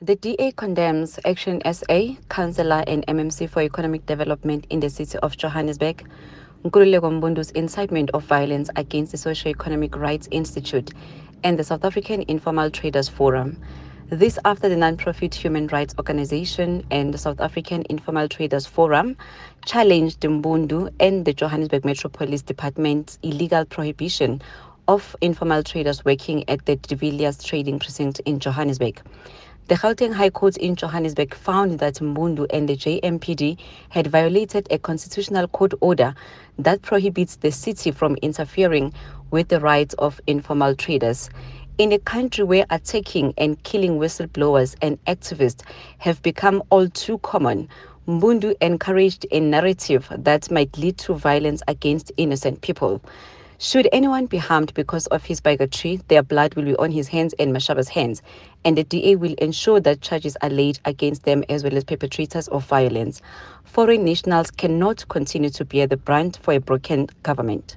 The DA condemns Action SA, Councillor and MMC for Economic Development in the city of Johannesburg, Nkululeko Mbundu's incitement of violence against the Socio-Economic Rights Institute and the South African Informal Traders Forum. This after the non-profit human rights organization and the South African Informal Traders Forum challenged Mbundu and the Johannesburg Metro Police Department's illegal prohibition of informal traders working at the De Villiers Trading Precinct in Johannesburg. The Gauteng High Court in Johannesburg found that Mbundu and the JMPD had violated a constitutional court order that prohibits the city from interfering with the rights of informal traders. In a country where attacking and killing whistleblowers and activists have become all too common, Mbundu encouraged a narrative that might lead to violence against innocent people. Should anyone be harmed because of his bigotry, their blood will be on his hands and Mashaba's hands, and the DA will ensure that charges are laid against them as well as perpetrators of violence. Foreign nationals cannot continue to bear the brunt for a broken government.